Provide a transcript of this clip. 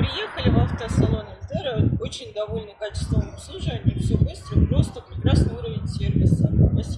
Приехали в автосалон Альтера, очень довольны качеством обслуживания, все быстро, просто прекрасный уровень сервиса. Спасибо.